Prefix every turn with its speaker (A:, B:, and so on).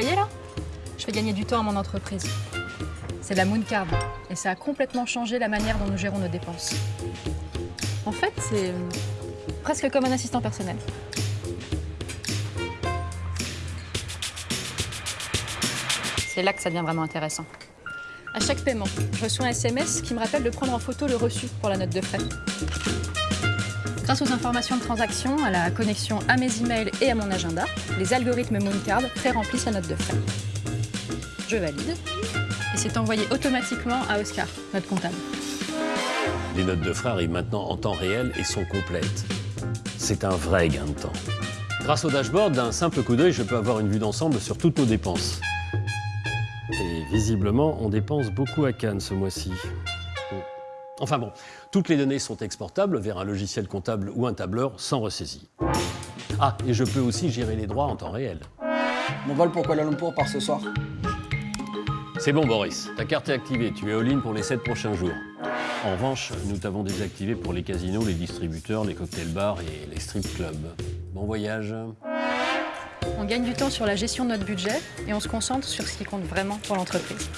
A: voyez là? Je fais gagner du temps à mon entreprise. C'est la Moon Card et ça a complètement changé la manière dont nous gérons nos dépenses. En fait, c'est euh, presque comme un assistant personnel. C'est là que ça devient vraiment intéressant. À chaque paiement, je reçois un SMS qui me rappelle de prendre en photo le reçu pour la note de frais. Grâce aux informations de transaction, à la connexion à mes emails et à mon agenda, les algorithmes Mooncard pré-remplissent la note de frais. Je valide et c'est envoyé automatiquement à Oscar, notre comptable.
B: Les notes de frais arrivent maintenant en temps réel et sont complètes. C'est un vrai gain de temps. Grâce au dashboard, d'un simple coup d'œil, je peux avoir une vue d'ensemble sur toutes nos dépenses. Et visiblement, on dépense beaucoup à Cannes ce mois-ci. Enfin bon, toutes les données sont exportables vers un logiciel comptable ou un tableur sans ressaisie. Ah, et je peux aussi gérer les droits en temps réel.
C: Mon vol pour Kuala Lumpur part ce soir.
B: C'est bon Boris, ta carte est activée, tu es all-in pour les 7 prochains jours. En revanche, nous t'avons désactivé pour les casinos, les distributeurs, les cocktail bars et les strip clubs. Bon voyage.
A: On gagne du temps sur la gestion de notre budget et on se concentre sur ce qui compte vraiment pour l'entreprise.